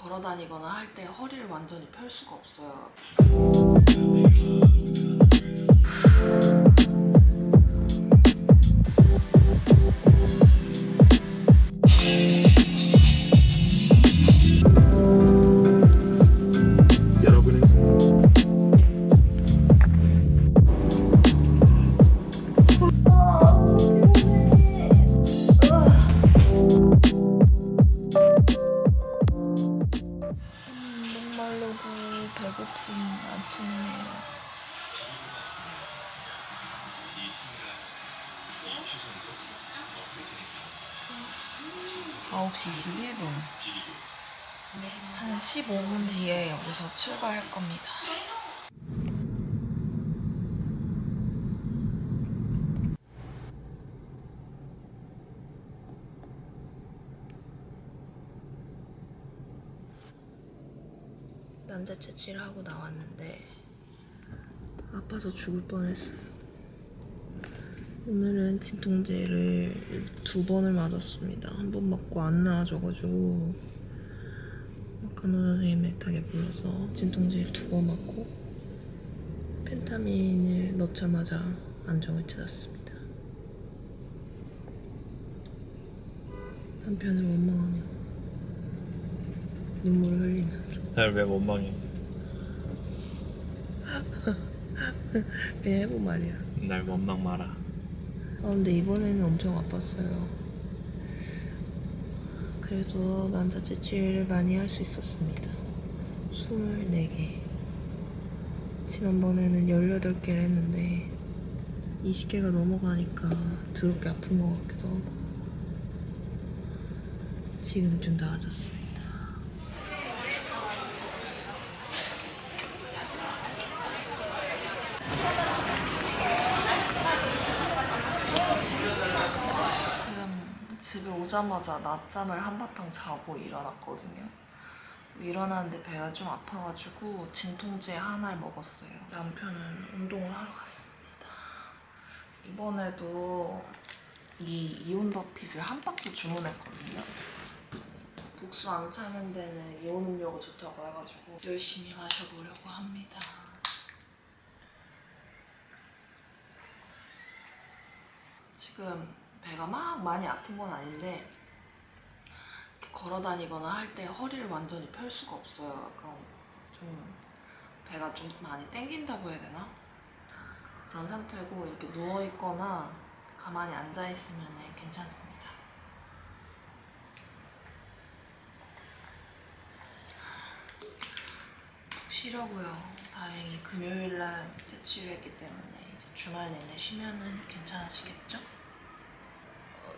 걸어 다니거나 할 때 허리를 완전히 펼 수가 없어요. 9시 21분. 한 15분 뒤에 여기서 출발할 겁니다. 남자 채취를 하고 나왔는데 아파서 죽을 뻔했어요. 오늘은 진통제를 두 번을 맞았습니다. 한 번 맞고 안 나아져가지고 간호사 선생님 애타게 불러서 진통제를 두 번 맞고 펜타민을 넣자마자 안정을 찾았습니다. 한편으로 원망하며 눈물을 흘리면서 날왜 원망해? 그냥 해본 말이야. 날 원망 마라. 아, 근데 이번에는 엄청 아팠어요. 그래도 난자 채취를 많이 할 수 있었습니다. 24개. 지난번에는 18개를 했는데 20개가 넘어가니까 더럽게 아픈 것 같기도 하고 지금 좀 나아졌습니다. 지금 집에 오자마자 낮잠을 한바탕 자고 일어났거든요. 일어났는데 배가 좀 아파가지고 진통제 하나를 먹었어요. 남편은 운동을 하러 갔습니다. 이번에도 이 이온더핏을 한 박스 주문했거든요. 복수 안 차는 데는 이온 음료가 좋다고 해가지고 열심히 마셔보려고 합니다. 지금 배가 막 많이 아픈 건 아닌데 이렇게 걸어 다니거나 할 때 허리를 완전히 펼 수가 없어요. 약간 좀 배가 좀 많이 땡긴다고 해야 되나? 그런 상태고 이렇게 누워 있거나 가만히 앉아 있으면 괜찮습니다. 푹 쉬려고요. 다행히 금요일 날 채취를 했기 때문에 주말 내내 쉬면 은 괜찮아지겠죠?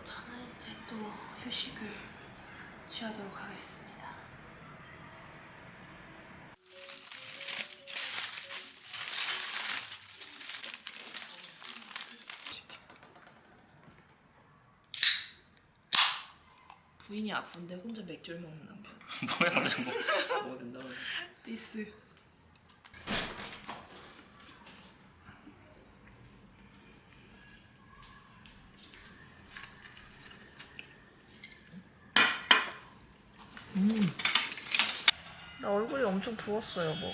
어, 저는 이제 또 휴식을 취하도록 하겠습니다. 부인이 아픈데 혼자 맥주를 먹는 남편. 뭐야 뭐, 뭐 된다고 해. 디스. 음. 나 얼굴이 엄청 부었어요, 뭐.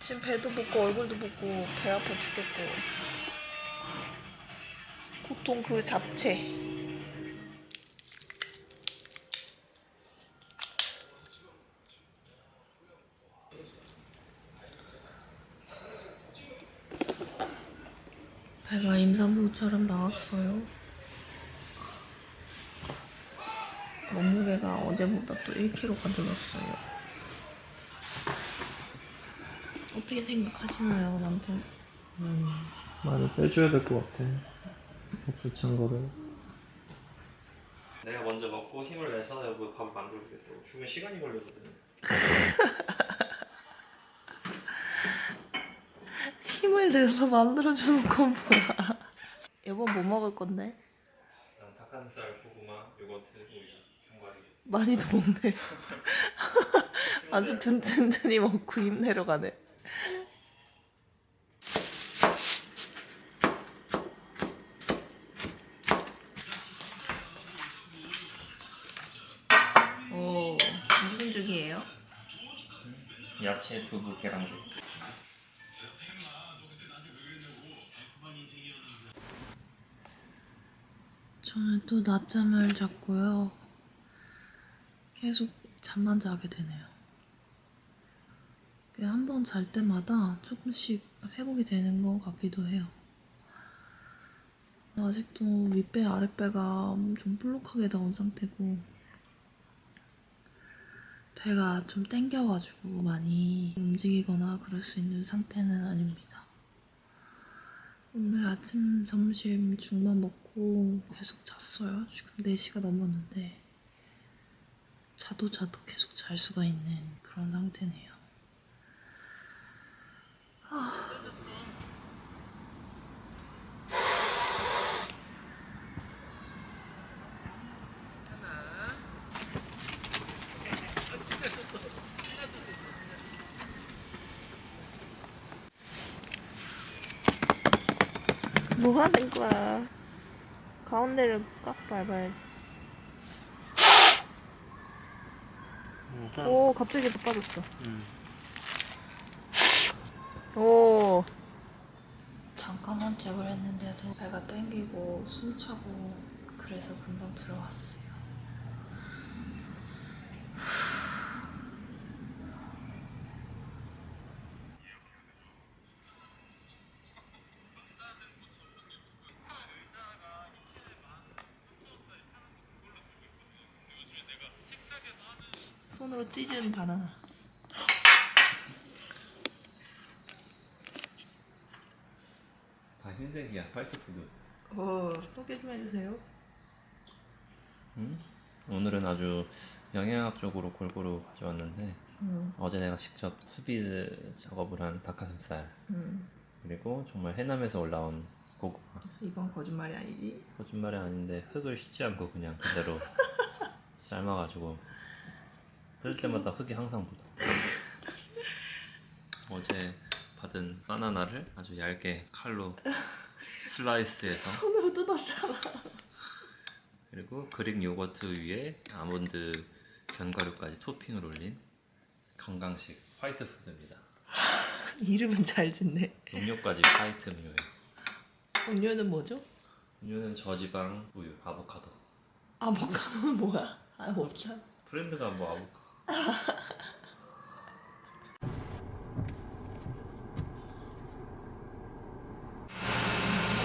지금 배도 붓고 얼굴도 붓고 배 아파 죽겠고. 고통 그 자체. 배가 임산부처럼 나왔어요. 몸무게가 어제보다 또 1kg가 늘었어요. 어떻게 생각하시나요, 남편? 음, 많이 빼줘야 될 것 같아. 복수찬 거를. 내가 먼저 먹고 힘을 내서 여보 밥을 만들어주겠다고. 죽은 시간이 걸리거든. 힘을 내서 만들어주는 건 뭐야? 여보 뭐 먹을 건데? 난 닭가슴살, 고구마, 요거트, 우유, 견과류. 많이도 먹네. 아주 든든히 먹고 힘내러 가네. 오, 무슨 죽이에요? 야채, 두부, 계란국. 저는 또 낮잠을 잤고요. 계속 잠만 자게 되네요. 한 번 잘 때마다 조금씩 회복이 되는 것 같기도 해요. 아직도 윗배, 아랫배가 좀 볼록하게 나온 상태고 배가 좀 땡겨가지고 많이 움직이거나 그럴 수 있는 상태는 아닙니다. 오늘 아침, 점심, 죽만 먹고 계속 잤어요. 지금 4시가 넘었는데 자도 자도 계속 잘 수가 있는 그런 상태네요. 뭐 하는 거야? 가운데를 꽉 밟아야지. 오, 갑자기 더 빠졌어. 오, 잠깐 산책을 했는데도 배가 땡기고 숨차고 그래서 금방 들어왔어 찢은 바나나. 다 흰색이야, 화이트푸드. 어, 소개 좀 해주세요. 음? 오늘은 아주 영양학적으로 골고루 가져왔는데 음, 어제 내가 직접 수비 작업을 한 닭가슴살 음. 그리고 정말 해남에서 올라온 고구마 이건 거짓말이 아니지? 거짓말이 아닌데 흙을 씻지 않고 그냥 그대로 삶아가지고 뜯을 때마다 흙이 항상 묻어 어제 받은 바나나를 아주 얇게 칼로 슬라이스해서 손으로 뜯었잖아. 그리고 그릭 요거트 위에 아몬드 견과류까지 토핑을 올린 건강식 화이트 푸드입니다 이름은 잘 짓네. 음료까지 화이트 음료예요 음료는 뭐죠? 음료는 저지방 우유 아보카도 아보카도는 뭐야? 아, 없잖아. 브랜드가 뭐 아보카도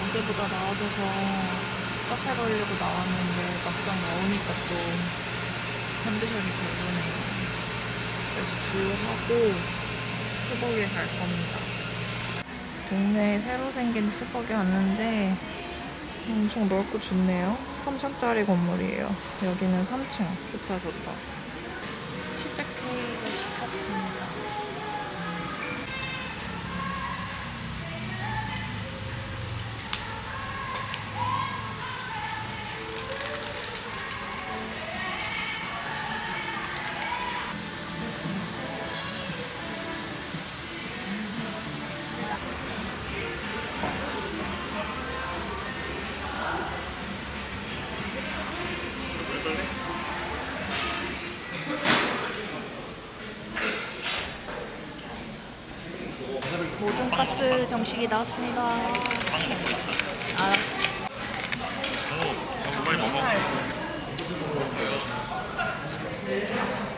어제보다 나아져서 카페 가려고 나왔는데 막상 나오니까 또 컨디션이 별로네요. 그래서 주유하고 스벅에 갈 겁니다. 동네에 새로 생긴 스벅에 왔는데 엄청 넓고 좋네요. 3층짜리 건물이에요. 여기는 3층. 좋다 좋다. 가스 정식이 나왔습니다. 알았어. 빨리 먹어.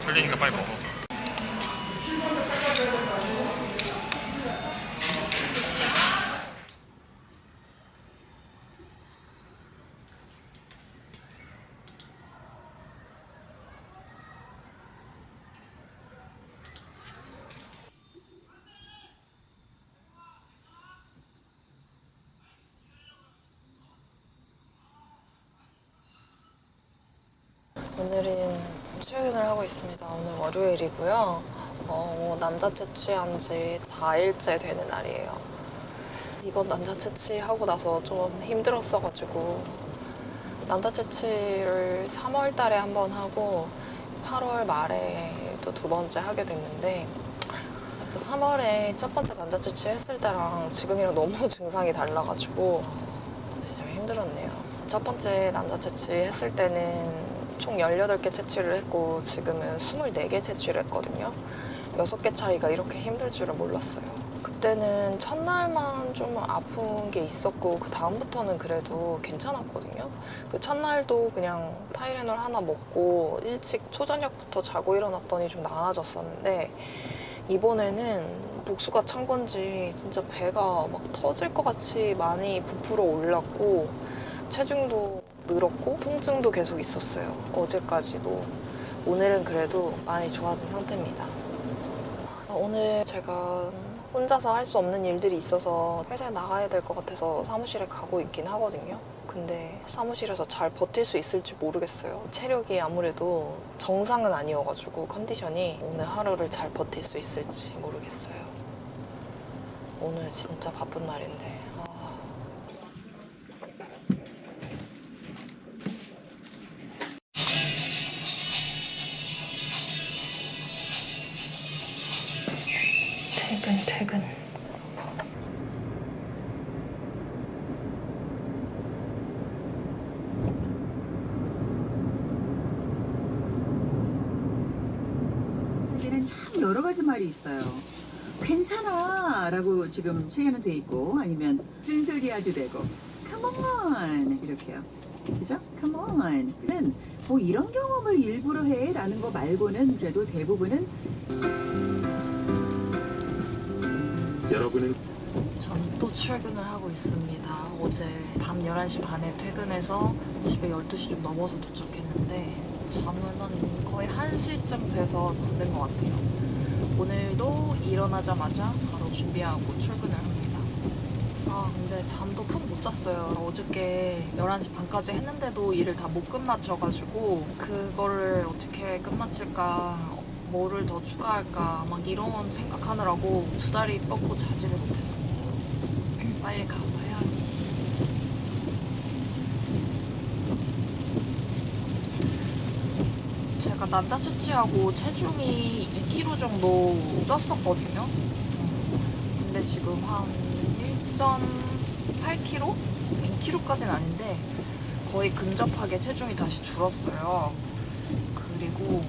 걸리니까 빨리 먹어. 오늘은 출근을 하고 있습니다. 오늘 월요일이고요. 어, 남자 채취한 지 4일째 되는 날이에요. 이번 남자 채취하고 나서 좀 힘들었어가지고 남자 채취를 3월 달에 한 번 하고 8월 말에 또 두 번째 하게 됐는데 3월에 첫 번째 남자 채취 했을 때랑 지금이랑 너무 증상이 달라가지고 진짜 힘들었네요. 첫 번째 남자 채취 했을 때는 총 18개 채취를 했고 지금은 24개 채취를 했거든요. 여섯 개 차이가 이렇게 힘들 줄은 몰랐어요. 그때는 첫날만 좀 아픈 게 있었고 그 다음부터는 그래도 괜찮았거든요. 그 첫날도 그냥 타이레놀 하나 먹고 일찍 초저녁부터 자고 일어났더니 좀 나아졌었는데 이번에는 복수가 찬 건지 진짜 배가 막 터질 것 같이 많이 부풀어 올랐고 체중도 늘었고 통증도 계속 있었어요. 어제까지도. 오늘은 그래도 많이 좋아진 상태입니다. 오늘 제가 혼자서 할 수 없는 일들이 있어서 회사에 나가야 될 것 같아서 사무실에 가고 있긴 하거든요. 근데 사무실에서 잘 버틸 수 있을지 모르겠어요. 체력이 아무래도 정상은 아니어가지고 컨디션이 오늘 하루를 잘 버틸 수 있을지 모르겠어요. 오늘 진짜 바쁜 날인데. 퇴근, 퇴근. 참 여러 가지 말이 있어요. 괜찮아 라고 지금 체계는 돼 있고 아니면 쓴소리해도 되고 come 이렇게요. 그죠? come on. 는뭐 이런 경험을 일부러 해 라는 거 말고는 그래도 대부분은 여러분은 저는 또 출근을 하고 있습니다. 어제 밤 11시 반에 퇴근해서 집에 12시 좀 넘어서 도착했는데 잠은 한 거의 1시쯤 돼서 잠든 것 같아요. 오늘도 일어나자마자 바로 준비하고 출근을 합니다. 아 근데 잠도 푹 못 잤어요. 어저께 11시 반까지 했는데도 일을 다 못 끝마쳐가지고 그거를 어떻게 끝마칠까 뭐를 더 추가할까 막 이런 생각하느라고 두 다리 뻗고 자지를 못했습니다. 빨리 가서 해야지. 제가 난자 채취하고 체중이 2kg 정도 쪘었거든요. 근데 지금 한 1.8kg? 2kg까지는 아닌데 거의 근접하게 체중이 다시 줄었어요. 그리고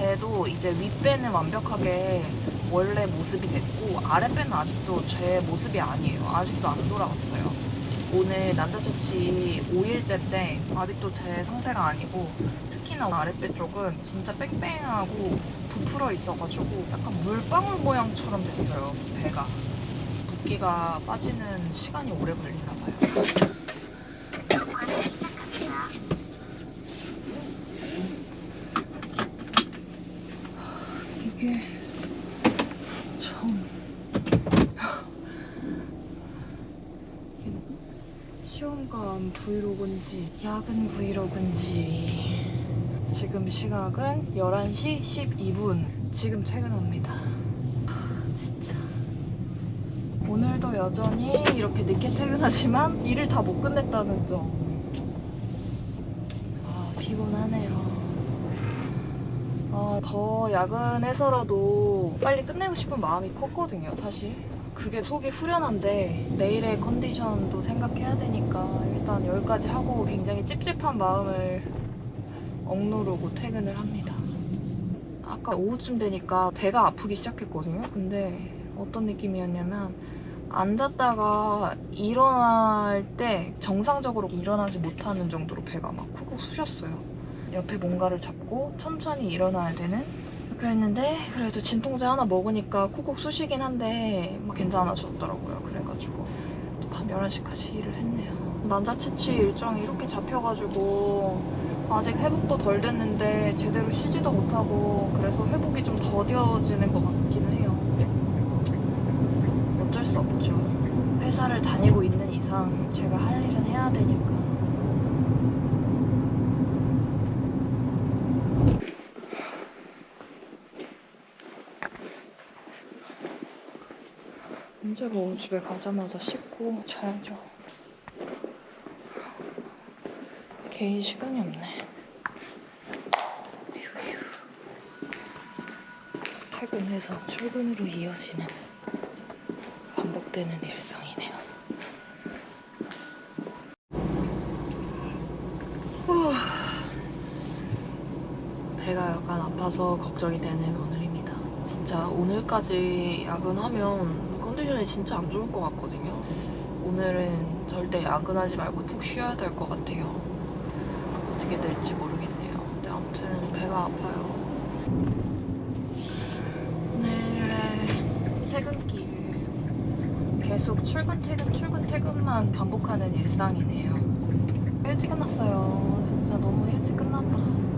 배도 이제 윗배는 완벽하게 원래 모습이 됐고 아랫배는 아직도 제 모습이 아니에요. 아직도 안 돌아왔어요. 오늘 난자처치 5일째인데 아직도 제 상태가 아니고 특히나 아랫배 쪽은 진짜 뺑뺑하고 부풀어 있어가지고 약간 물방울 모양처럼 됐어요. 배가. 붓기가 빠지는 시간이 오래 걸리나 봐요. 이게 참 이게 시험관 브이로그인지 야근 브이로그인지. 지금 시각은 11시 12분. 지금 퇴근합니다. 오늘도 여전히 이렇게 늦게 퇴근하지만 일을 다 못 끝냈다는 점. 아, 피곤하네요. 아, 더 야근해서라도 빨리 끝내고 싶은 마음이 컸거든요, 사실. 그게 속이 후련한데 내일의 컨디션도 생각해야 되니까 일단 여기까지 하고 굉장히 찝찝한 마음을 억누르고 퇴근을 합니다. 아까 오후쯤 되니까 배가 아프기 시작했거든요. 근데 어떤 느낌이었냐면 앉았다가 일어날 때 정상적으로 일어나지 못하는 정도로 배가 막 쿡쿡 쑤셨어요. 옆에 뭔가를 잡고 천천히 일어나야 되는 그랬는데 그래도 진통제 하나 먹으니까 콕콕 쑤시긴 한데 막 괜찮아졌더라고요. 그래가지고 또 밤 11시까지 일을 했네요. 난자 채취 일정이 이렇게 잡혀가지고 아직 회복도 덜 됐는데 제대로 쉬지도 못하고 그래서 회복이 좀 더뎌지는 것 같기는 해요. 어쩔 수 없죠. 회사를 다니고 있는 이상 제가 할 일은 해야 되니까 언제 뭐 집에 가자마자 씻고 자야죠. 개인 시간이 없네. 퇴근해서 출근으로 이어지는 반복되는 일상이네요. 배가 약간 아파서 걱정이 되는 오늘입니다. 진짜 오늘까지 야근하면 컨디션이 진짜 안 좋을 것 같거든요. 오늘은 절대 야근하지 말고 푹 쉬어야 될 것 같아요. 어떻게 될지 모르겠네요. 근데 아무튼 배가 아파요. 오늘의 퇴근길. 계속 출근, 퇴근, 출근, 퇴근만 반복하는 일상이네요. 일찍 끝났어요. 진짜 너무 일찍 끝났다.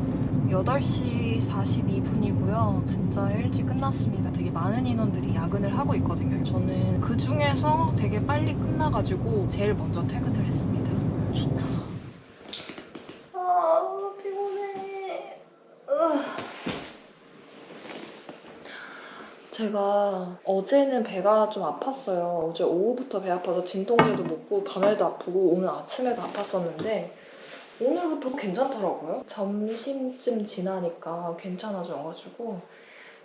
8시 42분이고요. 진짜 일찍 끝났습니다. 되게 많은 인원들이 야근을 하고 있거든요. 저는 그 중에서 되게 빨리 끝나가지고 제일 먼저 퇴근을 했습니다. 좋다. 아, 피곤해. 제가 어제는 배가 좀 아팠어요. 어제 오후부터 배 아파서 진통제도 먹고 밤에도 아프고 오늘 아침에도 아팠었는데 오늘부터 괜찮더라고요. 점심쯤 지나니까 괜찮아져가지고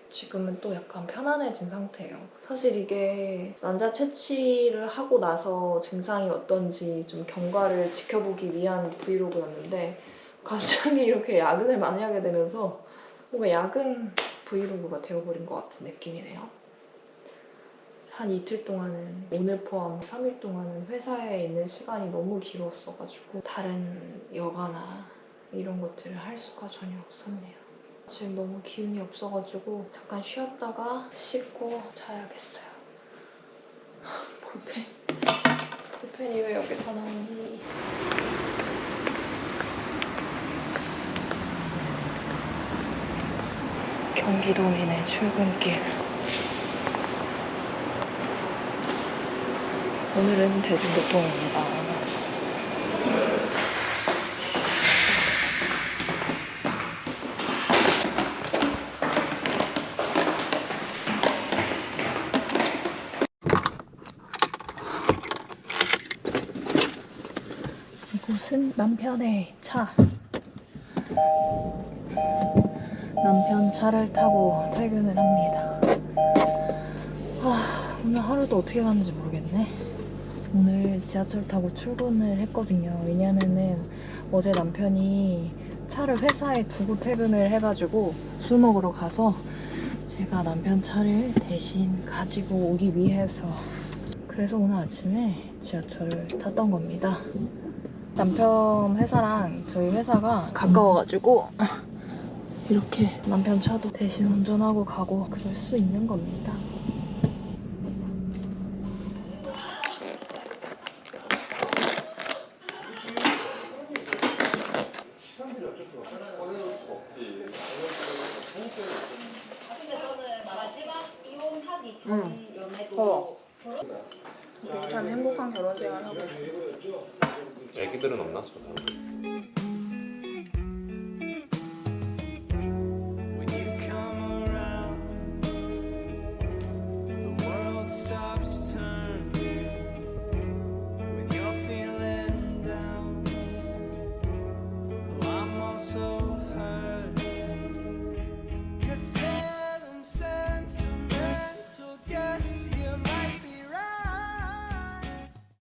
지금은 또 약간 편안해진 상태예요. 사실 이게 난자 채취를 하고 나서 증상이 어떤지 좀 경과를 지켜보기 위한 브이로그였는데 갑자기 이렇게 야근을 많이 하게 되면서 뭔가 야근 브이로그가 되어버린 것 같은 느낌이네요. 한 이틀 동안은 오늘 포함 3일 동안은 회사에 있는 시간이 너무 길었어가지고 다른 여가나 이런 것들을 할 수가 전혀 없었네요. 지금 너무 기운이 없어가지고 잠깐 쉬었다가 씻고 자야겠어요. 볼펜. 볼펜이 왜 여기서 나오니? 경기도민의 출근길. 오늘은 대중교통입니다. 이곳은 남편의 차. 남편 차를 타고 퇴근을 합니다. 아, 오늘 하루도 어떻게 가는지 모르겠네. 오늘 지하철 타고 출근을 했거든요. 왜냐면은 어제 남편이 차를 회사에 두고 퇴근을 해가지고 술 먹으러 가서 제가 남편 차를 대신 가지고 오기 위해서 그래서 오늘 아침에 지하철을 탔던 겁니다. 남편 회사랑 저희 회사가 가까워가지고 이렇게 남편 차도 대신 운전하고 가고 그럴 수 있는 겁니다. 어. 참 행복한 결혼 생활 하고 애기들은 없나? 저 사람?